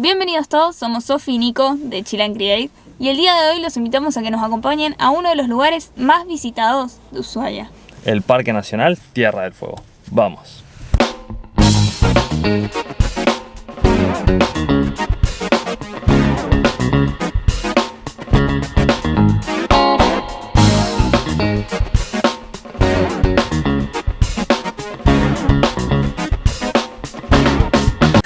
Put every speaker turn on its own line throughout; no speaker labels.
Bienvenidos todos, somos Sofi y Nico de Chill Create y el día de hoy los invitamos a que nos acompañen a uno de los lugares más visitados de Ushuaia.
El Parque Nacional Tierra del Fuego. Vamos.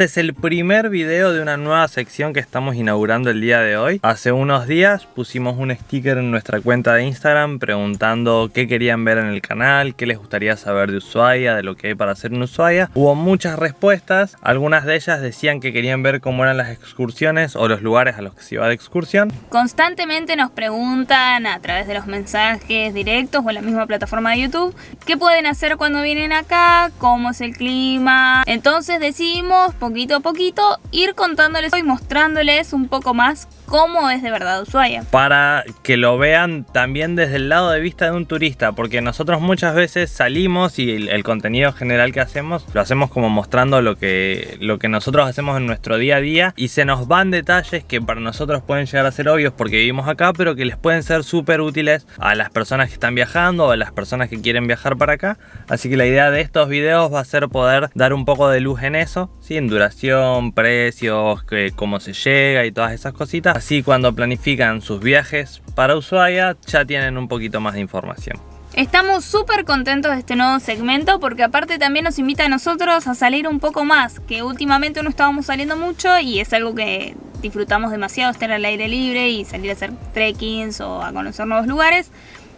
Este es el primer video de una nueva sección que estamos inaugurando el día de hoy. Hace unos días pusimos un sticker en nuestra cuenta de Instagram preguntando qué querían ver en el canal, qué les gustaría saber de Ushuaia, de lo que hay para hacer en Ushuaia. Hubo muchas respuestas, algunas de ellas decían que querían ver cómo eran las excursiones o los lugares a los que se iba de excursión.
Constantemente nos preguntan a través de los mensajes directos o en la misma plataforma de YouTube qué pueden hacer cuando vienen acá, cómo es el clima. Entonces decidimos poquito a poquito ir contándoles y mostrándoles un poco más cómo es de verdad Ushuaia.
Para que lo vean también desde el lado de vista de un turista, porque nosotros muchas veces salimos y el, el, contenido general que hacemos lo hacemos como mostrando lo que, lo que nosotros hacemos en nuestro día a día y se nos van detalles que para nosotros pueden llegar a ser obvios porque vivimos acá, pero que les pueden ser súper útiles a las personas que están viajando o a las personas que quieren viajar para acá. Así que la idea de estos videos va a ser poder dar un poco de luz en eso, ¿sí? en duración, precios, que, cómo se llega y todas esas cositas. Así cuando planifican sus viajes para Ushuaia ya tienen un poquito más de información.
Estamos súper contentos de este nuevo segmento porque aparte también nos invita a nosotros a salir un poco más, que últimamente no estábamos saliendo mucho y es algo que disfrutamos demasiado, estar al aire libre y salir a hacer trekkings o a conocer nuevos lugares.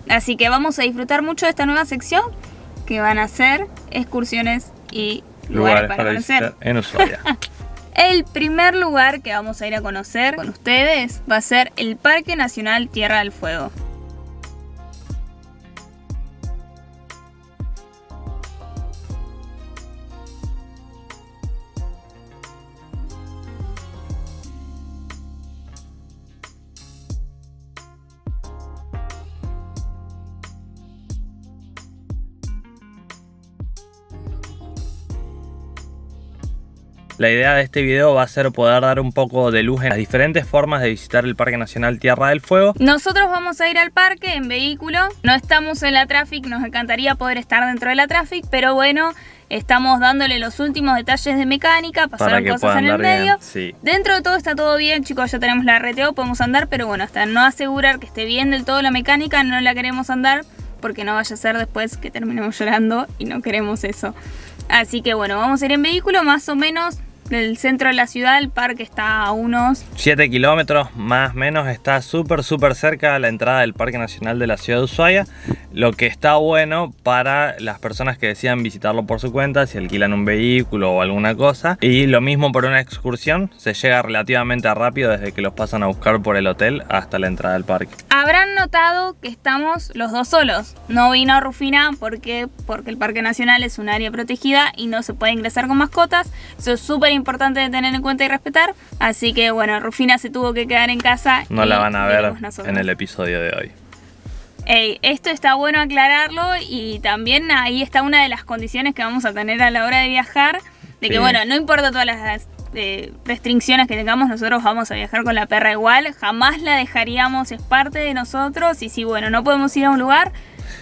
Así que vamos a disfrutar mucho de esta nueva sección que van a ser excursiones y lugares, lugares para, para conocer
en Ushuaia.
El primer lugar que vamos a ir a conocer con ustedes va a ser el Parque Nacional Tierra del Fuego.
La idea de este video va a ser poder dar un poco de luz en las diferentes formas de visitar el Parque Nacional Tierra del Fuego.
Nosotros vamos a ir al parque en vehículo, no estamos en la Traffic, nos encantaría poder estar dentro de la Traffic, pero bueno, estamos dándole los últimos detalles de mecánica, pasaron cosas en el medio.
Sí.
Dentro de todo está todo bien, chicos, ya tenemos la RTO, podemos andar, pero bueno, hasta no asegurar que esté bien del todo la mecánica, no la queremos andar, porque no vaya a ser después que terminemos llorando y no queremos eso. Así que bueno, vamos a ir en vehículo más o menos del centro de la ciudad, el parque está a unos
7 kilómetros más o menos, está súper súper cerca a la entrada del Parque Nacional de la ciudad de Ushuaia, lo que está bueno para las personas que decidan visitarlo por su cuenta, si alquilan un vehículo o alguna cosa, y lo mismo por una excursión, se llega relativamente rápido desde que los pasan a buscar por el hotel hasta la entrada del parque.
Habrán notado que estamos los dos solos, no vino Rufina porque, porque el Parque Nacional es un área protegida y no se puede ingresar con mascotas, eso es súper importante de tener en cuenta y respetar. Así que bueno, Rufina se tuvo que quedar en casa.
No la van a ver en el episodio de hoy.
Ey, esto está bueno aclararlo y también ahí está una de las condiciones que vamos a tener a la hora de viajar. De que bueno, no importa todas las eh, restricciones que tengamos, nosotros vamos a viajar con la perra igual. Jamás la dejaríamos, es parte de nosotros. Y si bueno, no podemos ir a un lugar,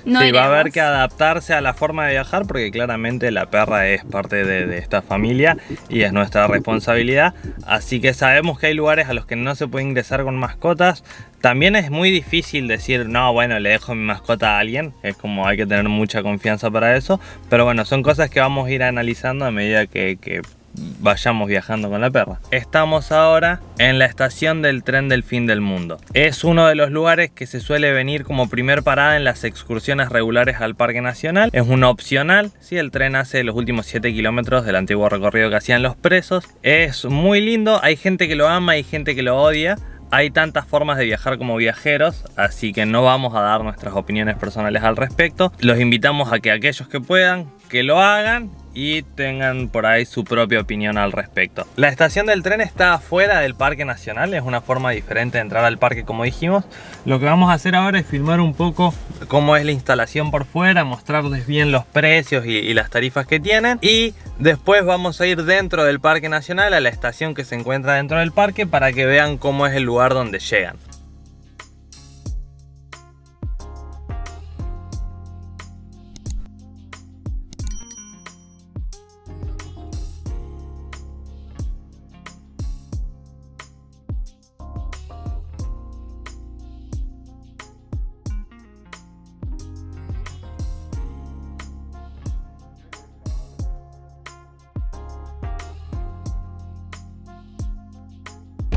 no
sí,
iremos.
va a haber que adaptarse a la forma de viajar porque claramente la perra es parte de, de, esta familia y es nuestra responsabilidad. Así que sabemos que hay lugares a los que no se puede ingresar con mascotas. También es muy difícil decir, no, bueno, le dejo mi mascota a alguien. Es como hay que tener mucha confianza para eso. Pero bueno, son cosas que vamos a ir analizando a medida que, que vayamos viajando con la perra. Estamos ahora en la estación del tren del fin del mundo. Es uno de los lugares que se suele venir como primer parada en las excursiones regulares al Parque Nacional. Es un opcional, si el tren hace los últimos 7 kilómetros del antiguo recorrido que hacían los presos. Es muy lindo, hay gente que lo ama y gente que lo odia. Hay tantas formas de viajar como viajeros, así que no vamos a dar nuestras opiniones personales al respecto. Los invitamos a que aquellos que puedan, que lo hagan y tengan por ahí su propia opinión al respecto. La estación del tren está afuera del Parque Nacional, es una forma diferente de entrar al parque como dijimos. Lo que vamos a hacer ahora es filmar un poco cómo es la instalación por fuera, mostrarles bien los precios y, y las tarifas que tienen y después vamos a ir dentro del Parque Nacional a la estación que se encuentra dentro del parque para que vean cómo es el lugar donde llegan.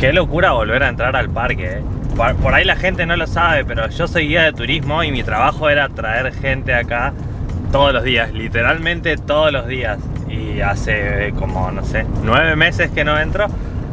Qué locura volver a entrar al parque, eh. por, ahí la gente no lo sabe, pero yo soy guía de turismo y mi trabajo era traer gente acá todos los días, literalmente todos los días. Y hace como, no sé, nueve meses que no entro,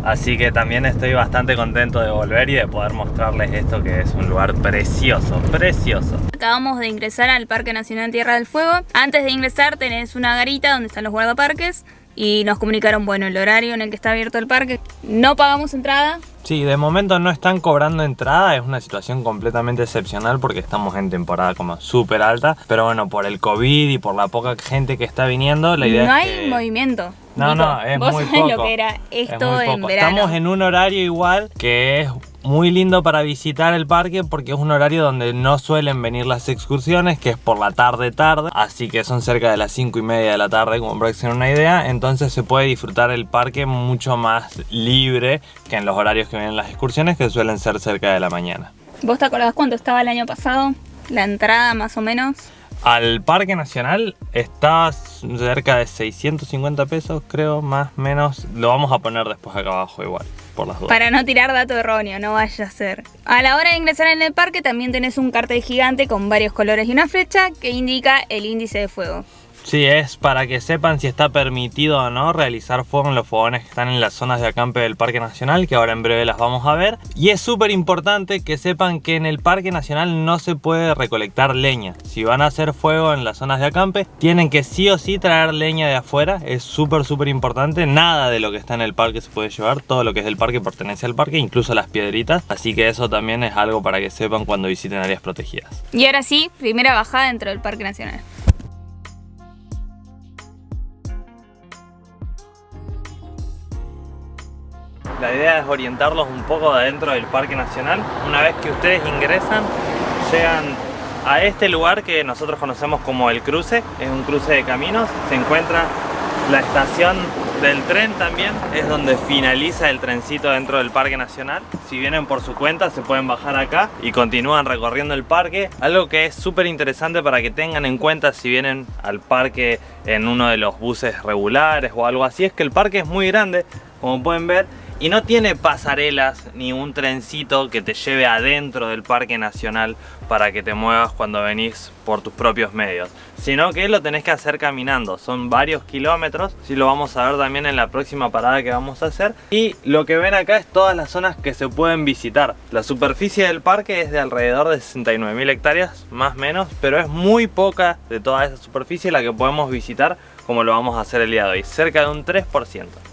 así que también estoy bastante contento de volver y de poder mostrarles esto que es un lugar precioso, precioso.
Acabamos de ingresar al Parque Nacional Tierra del Fuego. Antes de ingresar tenés una garita donde están los guardaparques y nos comunicaron, bueno, el horario en el que está abierto el parque. No pagamos entrada.
Sí, de momento no están cobrando entrada, es una situación completamente excepcional porque estamos en temporada como súper alta, pero bueno, por el COVID y por la poca gente que está viniendo, la idea
no
es
hay
que...
movimiento.
No,
Nico,
no, es
vos
muy
sabés
poco.
lo que era
Es
esto en verano.
Estamos en un horario igual que es muy lindo para visitar el parque porque es un horario donde no suelen venir las excursiones, que es por la tarde tarde, así que son cerca de las 5 y media de la tarde, como para que una idea, entonces se puede disfrutar el parque mucho más libre que en los horarios que vienen las excursiones, que suelen ser cerca de la mañana.
¿Vos te acordás cuánto estaba el año pasado? La entrada más o menos.
Al Parque Nacional está cerca de 650 pesos, creo, más menos. Lo vamos a poner después acá abajo igual, por las dudas.
Para no tirar dato erróneo, no vaya a ser. A la hora de ingresar en el parque también tenés un cartel gigante con varios colores y una flecha que indica el índice de fuego.
Sí, es para que sepan si está permitido o no realizar fuego en los fogones que están en las zonas de acampe del Parque Nacional, que ahora en breve las vamos a ver. Y es súper importante que sepan que en el Parque Nacional no se puede recolectar leña. Si van a hacer fuego en las zonas de acampe, tienen que sí o sí traer leña de afuera. Es súper, súper importante. Nada de lo que está en el parque se puede llevar. Todo lo que es del parque pertenece al parque, incluso las piedritas. Así que eso también es algo para que sepan cuando visiten áreas protegidas.
Y ahora sí, primera bajada dentro del Parque Nacional.
La idea es orientarlos un poco adentro del Parque Nacional. Una vez que ustedes ingresan, llegan a este lugar que nosotros conocemos como el cruce. Es un cruce de caminos. Se encuentra la estación del tren también. Es donde finaliza el trencito dentro del Parque Nacional. Si vienen por su cuenta, se pueden bajar acá y continúan recorriendo el parque. Algo que es súper interesante para que tengan en cuenta si vienen al parque en uno de los buses regulares o algo así, es que el parque es muy grande, como pueden ver, y no tiene pasarelas ni un trencito que te lleve adentro del Parque Nacional para que te muevas cuando venís por tus propios medios, sino que lo tenés que hacer caminando. Son varios kilómetros, si lo vamos a ver también en la próxima parada que vamos a hacer. Y lo que ven acá es todas las zonas que se pueden visitar. La superficie del parque es de alrededor de 69.000 hectáreas, más o menos, pero es muy poca de toda esa superficie la que podemos visitar como lo vamos a hacer el día de hoy, cerca de un 3%.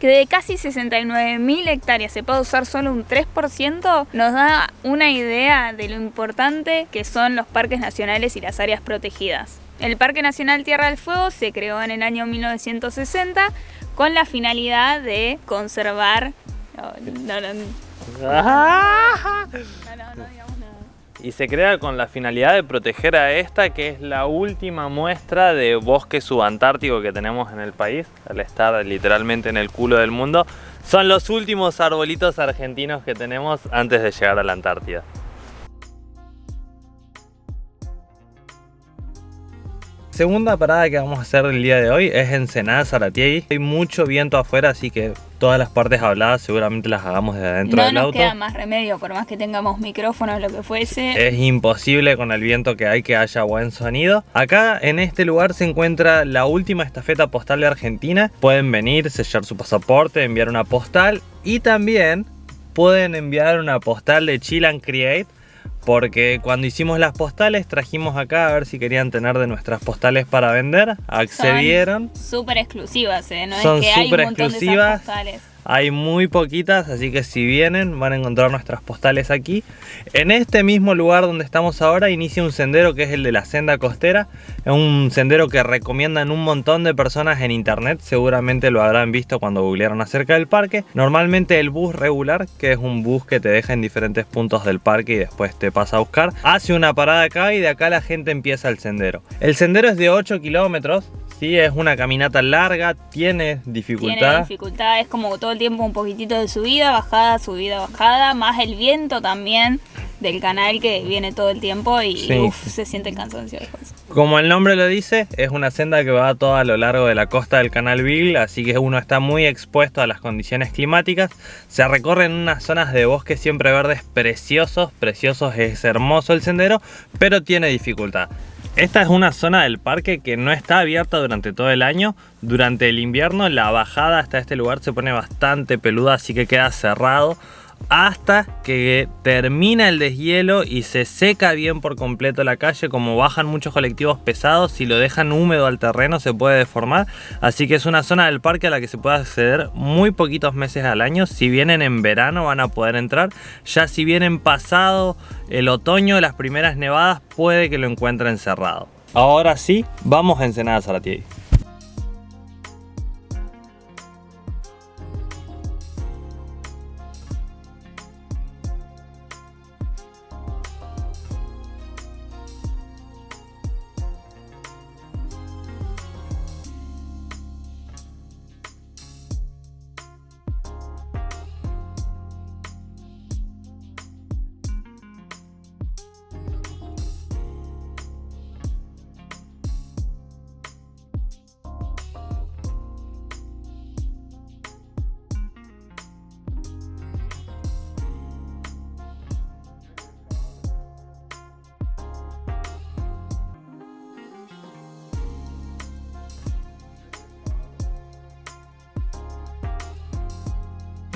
Que de casi 69.000 hectáreas se puede usar solo un 3%, nos da una idea de lo importante que son los parques nacionales y las áreas protegidas. El Parque Nacional Tierra del Fuego se creó en el año 1960 con la finalidad de conservar... No, no, no,
y se crea con la finalidad de proteger a esta que es la última muestra de bosque subantártico que tenemos en el país, al estar literalmente en el culo del mundo. Son los últimos arbolitos argentinos que tenemos antes de llegar a la Antártida. Segunda parada que vamos a hacer el día de hoy es Ensenada Zaratiegui. Hay mucho viento afuera, así que todas las partes habladas seguramente las hagamos desde adentro del auto.
No nos queda más remedio, por más que tengamos micrófonos, lo que fuese.
Es imposible con el viento que hay que haya buen sonido. Acá en este lugar se encuentra la última estafeta postal de Argentina. Pueden venir, sellar su pasaporte, enviar una postal y también pueden enviar una postal de Chill and Create porque cuando hicimos las postales trajimos acá a ver si querían tener de nuestras postales para vender, accedieron.
Súper exclusivas, ¿eh? No
Son
es que hay un
montón exclusivas. De postales. Hay muy poquitas, así que si vienen van a encontrar nuestras postales aquí. En este mismo lugar donde estamos ahora inicia un sendero que es el de la senda costera. Es un sendero que recomiendan un montón de personas en internet. Seguramente lo habrán visto cuando googlearon acerca del parque. Normalmente el bus regular, que es un bus que te deja en diferentes puntos del parque y después te pasa a buscar, hace una parada acá y de acá la gente empieza el sendero. El sendero es de 8 kilómetros, Sí, es una caminata larga, tiene dificultad.
Tiene dificultad, es como todo el tiempo un poquitito de subida, bajada, subida, bajada, más el viento también del canal que viene todo el tiempo y se siente cansancio después.
Como el nombre lo dice, es una senda que va todo a lo largo de la costa del canal Beagle, así que uno está muy expuesto a las condiciones climáticas. Se recorre en unas zonas de bosque siempre verdes preciosos, preciosos, es hermoso el sendero, pero tiene dificultad. Esta es una zona del parque que no está abierta durante todo el año. Durante el invierno la bajada hasta este lugar se pone bastante peluda, así que queda cerrado hasta que termina el deshielo y se seca bien por completo la calle. Como bajan muchos colectivos pesados si lo dejan húmedo al terreno se puede deformar. Así que es una zona del parque a la que se puede acceder muy poquitos meses al año. Si vienen en verano van a poder entrar. Ya si vienen pasado el otoño las primeras nevadas puede que lo encuentren cerrado. Ahora sí vamos a Ensenada Salatiegui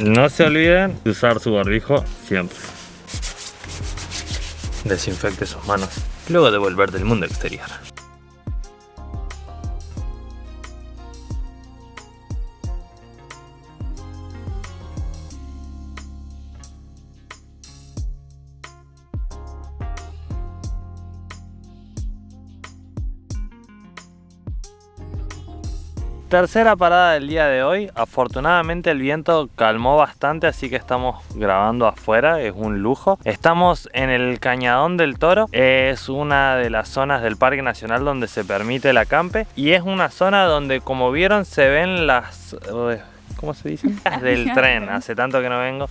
No se olviden de usar su barbijo siempre. Desinfecte sus manos luego de volver del mundo exterior. Tercera parada del día de hoy. Afortunadamente el viento calmó bastante, así que estamos grabando afuera. Es un lujo. Estamos en el Cañadón del Toro. Es una de las zonas del Parque Nacional donde se permite el acampe. Y es una zona donde, como vieron, se ven las... ¿Cómo se dice? del tren. Hace tanto que no vengo.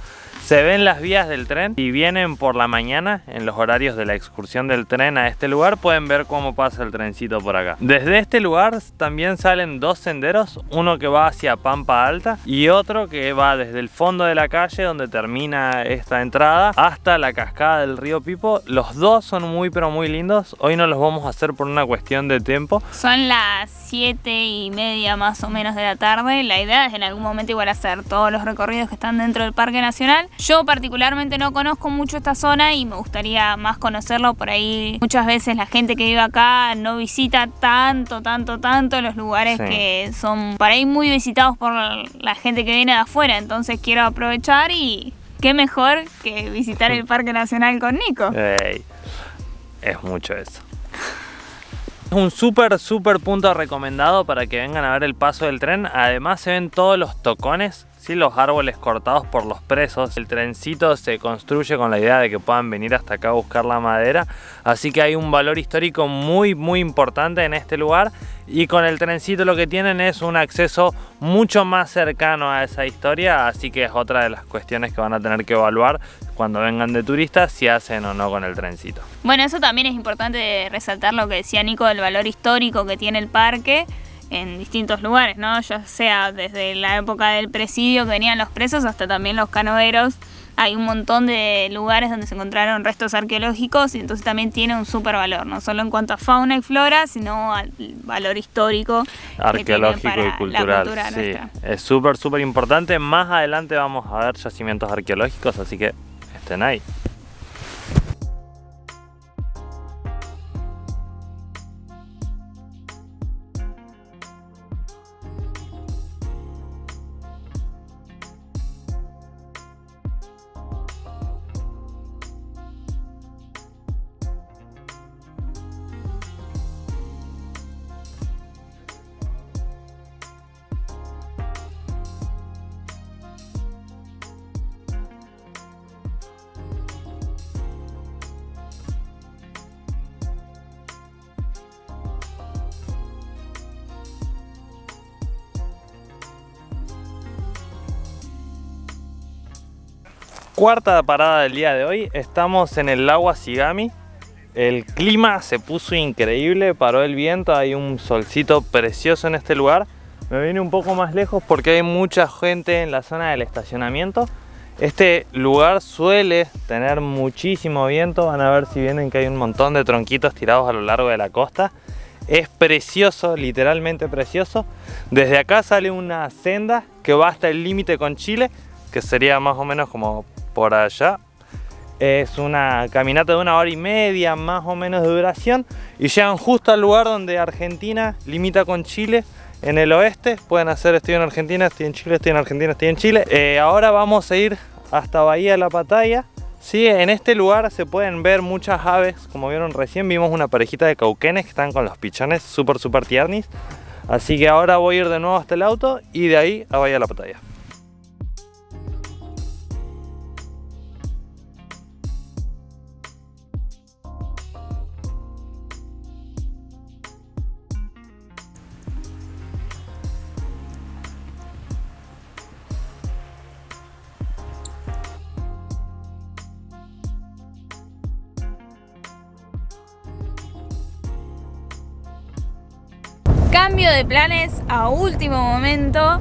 Se ven las vías del tren y vienen por la mañana en los horarios de la excursión del tren a este lugar pueden ver cómo pasa el trencito por acá. Desde este lugar también salen dos senderos, uno que va hacia Pampa Alta y otro que va desde el fondo de la calle donde termina esta entrada hasta la cascada del río Pipo. Los dos son muy pero muy lindos. Hoy no los vamos a hacer por una cuestión de tiempo.
Son las 7 y media más o menos de la tarde. La idea es en algún momento igual hacer todos los recorridos que están dentro del Parque Nacional. Yo particularmente no conozco mucho esta zona y me gustaría más conocerlo. Por ahí muchas veces la gente que vive acá no visita tanto, tanto, tanto los lugares que son por ahí muy visitados por la gente que viene de afuera. Entonces quiero aprovechar y qué mejor que visitar el Parque Nacional con Nico.
es mucho eso. Es un súper, súper punto recomendado para que vengan a ver el paso del tren. Además se ven todos los tocones ¿sí? los árboles cortados por los presos. El trencito se construye con la idea de que puedan venir hasta acá a buscar la madera, así que hay un valor histórico muy muy importante en este lugar y con el trencito lo que tienen es un acceso mucho más cercano a esa historia, así que es otra de las cuestiones que van a tener que evaluar cuando vengan de turistas si hacen o no con el trencito.
Bueno, eso también es importante resaltar lo que decía Nico del valor histórico que tiene el parque en distintos lugares, ¿no? Ya sea desde la época del presidio que venían los presos hasta también los canoeros. Hay un montón de lugares donde se encontraron restos arqueológicos y entonces también tiene un súper valor, no solo en cuanto a fauna y flora, sino al valor histórico.
Arqueológico y cultural. sí, es súper, súper importante. Más adelante vamos a ver yacimientos arqueológicos, así que estén ahí. Cuarta parada del día de hoy, estamos en el lago Asigami. El clima se puso increíble, paró el viento, hay un solcito precioso en este lugar. Me vine un poco más lejos porque hay mucha gente en la zona del estacionamiento. Este lugar suele tener muchísimo viento, van a ver si vienen que hay un montón de tronquitos tirados a lo largo de la costa. Es precioso, literalmente precioso. Desde acá sale una senda que va hasta el límite con Chile, que sería más o menos como por allá. Es una caminata de una hora y media más o menos de duración y llegan justo al lugar donde Argentina limita con Chile en el oeste. Pueden hacer estoy en Argentina, estoy en Chile, estoy en Argentina, estoy en Chile. Eh, ahora vamos a ir hasta Bahía de la Pataya. Sí, en este lugar se pueden ver muchas aves, como vieron recién vimos una parejita de cauquenes que están con los pichones súper súper tiernis. Así que ahora voy a ir de nuevo hasta el auto y de ahí a Bahía de la Pataya.
Cambio de planes a último momento.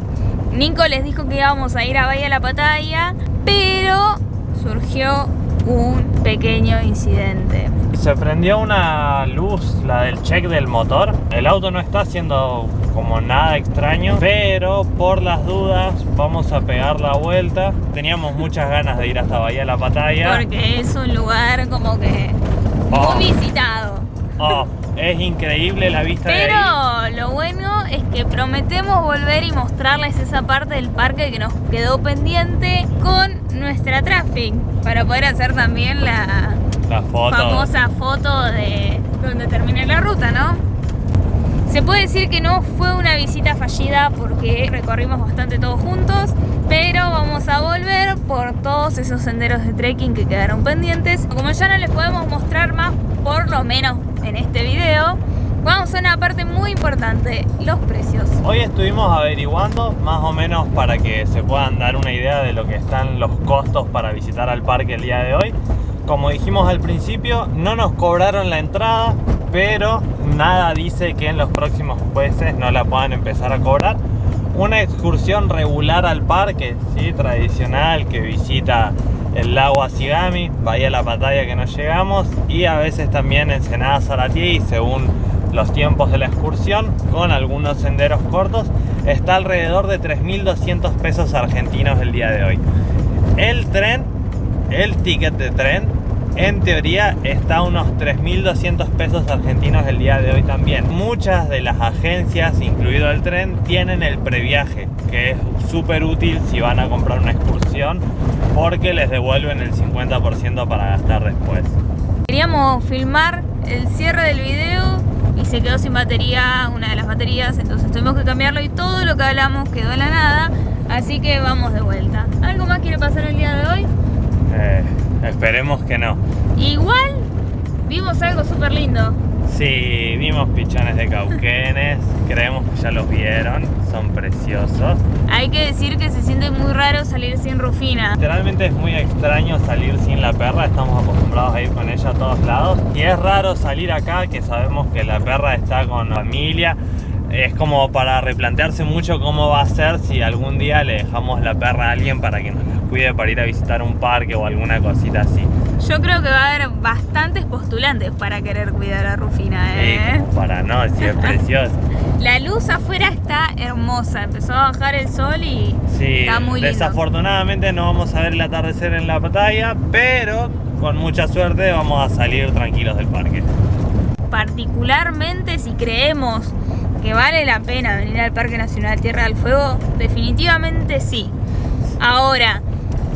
Nico les dijo que íbamos a ir a Bahía La Pataya, pero surgió un pequeño incidente.
Se prendió una luz, la del check del motor. El auto no está haciendo como nada extraño, pero por las dudas vamos a pegar la vuelta. Teníamos muchas ganas de ir hasta Bahía La Pataya.
Porque es un lugar como que muy oh. visitado.
Oh, es increíble la vista
Pero
de ahí.
lo bueno es que prometemos volver y mostrarles esa parte del parque que nos quedó pendiente con nuestra traffic para poder hacer también la, famosa foto de donde termine la ruta, ¿no? Se puede decir que no fue una visita fallida porque recorrimos bastante todos juntos, pero vamos a volver por todos esos senderos de trekking que quedaron pendientes. Como ya no les podemos mostrar más, por lo menos en este video, vamos a una parte muy importante, los precios.
Hoy estuvimos averiguando más o menos para que se puedan dar una idea de lo que están los costos para visitar al parque el día de hoy. Como dijimos al principio, no nos cobraron la entrada, pero nada dice que en los próximos meses no la puedan empezar a cobrar. Una excursión regular al parque, ¿sí? tradicional, que visita el lago Asigami, Bahía La Pataya que nos llegamos y a veces también Ensenada Saratí según los tiempos de la excursión con algunos senderos cortos está alrededor de 3.200 pesos argentinos el día de hoy. El tren, el ticket de tren en teoría está a unos 3.200 pesos argentinos el día de hoy también. Muchas de las agencias, incluido el tren, tienen el previaje, que es súper útil si van a comprar una excursión, porque les devuelven el 50% para gastar después.
Queríamos filmar el cierre del video y se quedó sin batería una de las baterías, entonces tuvimos que cambiarlo y todo lo que hablamos quedó en la nada. Así que vamos de vuelta. ¿Algo más quiere pasar el día de hoy?
Eh, esperemos que no.
Igual vimos algo súper lindo.
Sí, vimos pichones de cauquenes, creemos que ya los vieron, son preciosos.
Hay que decir que se siente muy raro salir sin Rufina.
Literalmente es muy extraño salir sin la perra, estamos acostumbrados a ir con ella a todos lados. Y es raro salir acá, que sabemos que la perra está con familia. Es como para replantearse mucho cómo va a ser si algún día le dejamos la perra a alguien para que nos la cuide para ir a visitar un parque o alguna cosita así.
Yo creo que va a haber bastantes postulantes para querer cuidar a Rufina, ¿eh?
Sí, para no, si es precioso.
La luz afuera está hermosa, empezó a bajar el sol y
Sí,
está muy lindo.
desafortunadamente no vamos a ver el atardecer en la batalla, pero con mucha suerte vamos a salir tranquilos del parque.
Particularmente si creemos que vale la pena venir al Parque Nacional Tierra del Fuego, definitivamente sí. Ahora,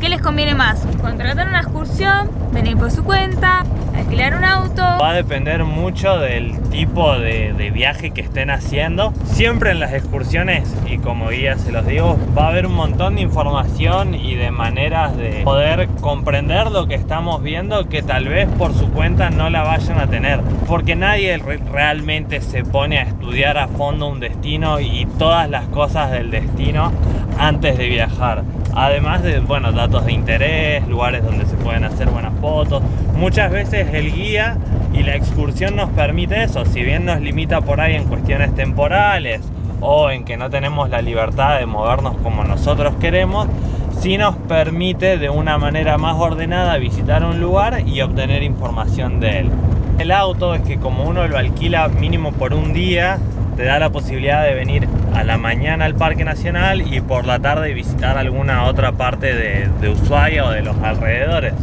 ¿qué les conviene más? ¿Contratar una excursión? ¿Venir por su cuenta? ¿Alquilar un auto?
Va a depender mucho del tipo de, de viaje que estén haciendo. Siempre en las excursiones, y como guía se los digo, va a haber un montón de información y de maneras de poder comprender lo que estamos viendo que tal vez por su cuenta no la vayan a tener. Porque nadie re- realmente se pone a estudiar a fondo un destino y todas las cosas del destino antes de viajar. Además de, bueno, datos de interés, lugares donde se pueden hacer buenas fotos. Muchas veces el guía y la excursión nos permite eso. Si bien nos limita por ahí en cuestiones temporales o en que no tenemos la libertad de movernos como nosotros queremos, sí nos permite de una manera más ordenada visitar un lugar y obtener información de él. El auto es que como uno lo alquila mínimo por un día, te da la posibilidad de venir a la mañana al Parque Nacional y por la tarde visitar alguna otra parte de, de Ushuaia o de los alrededores.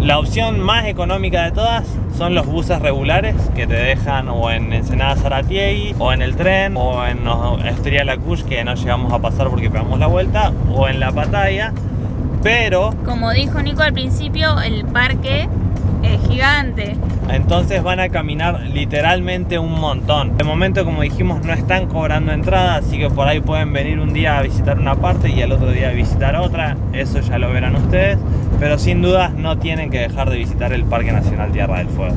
La opción más económica de todas son los buses regulares que te dejan o en Ensenada Zaratiegui o en el tren o en Estrella Lacush que no llegamos a pasar porque pegamos la vuelta o en la Pataya pero
Como dijo Nico al principio, el parque gigante.
Entonces van a caminar literalmente un montón. De momento, como dijimos, no están cobrando entrada, así que por ahí pueden venir un día a visitar una parte y al otro día a visitar otra. Eso ya lo verán ustedes. Pero sin dudas no tienen que dejar de visitar el Parque Nacional Tierra del Fuego.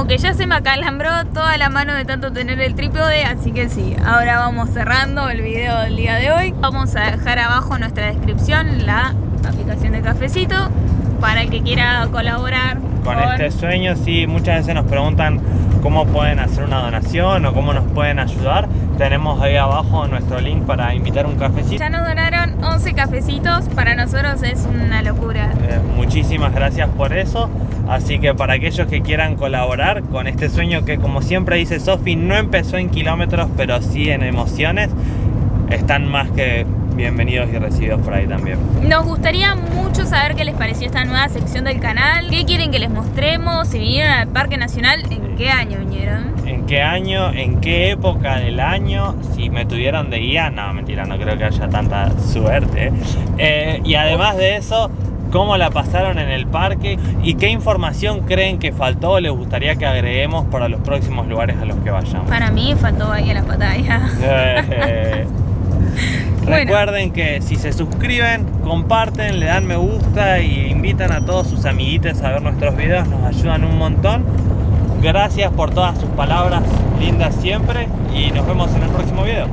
Como que ya se me acalambró toda la mano de tanto tener el trípode, así que sí, ahora vamos cerrando el video del día de hoy. Vamos a dejar abajo en nuestra descripción la aplicación de cafecito para el que quiera colaborar
Con este sueño, sí, muchas veces nos preguntan cómo pueden hacer una donación o cómo nos pueden ayudar. Tenemos ahí abajo nuestro link para invitar un cafecito.
Ya nos donaron 11 cafecitos, para nosotros es una locura.
Eh, muchísimas gracias por eso. Así que para aquellos que quieran colaborar con este sueño que como siempre dice Sofi, no empezó en kilómetros, pero sí en emociones, están más que bienvenidos y recibidos por ahí también.
Nos gustaría mucho saber qué les pareció esta nueva sección del canal, qué quieren que les mostremos, si vinieron al Parque Nacional, en qué año vinieron.
¿En qué año, en qué época del año, si me tuvieron de guía? No, mentira, no creo que haya tanta suerte. Eh, y además de eso, ¿cómo la pasaron en el parque? ¿Y qué información creen que faltó o les gustaría que agreguemos para los próximos lugares a los que vayamos?
Para mí faltó ahí a la pantalla.
Eh,
Bueno.
Recuerden que si se suscriben, comparten, le dan me gusta y invitan a todos sus amiguitos a ver nuestros videos, nos ayudan un montón. Gracias por todas sus palabras lindas siempre y nos vemos en el próximo video.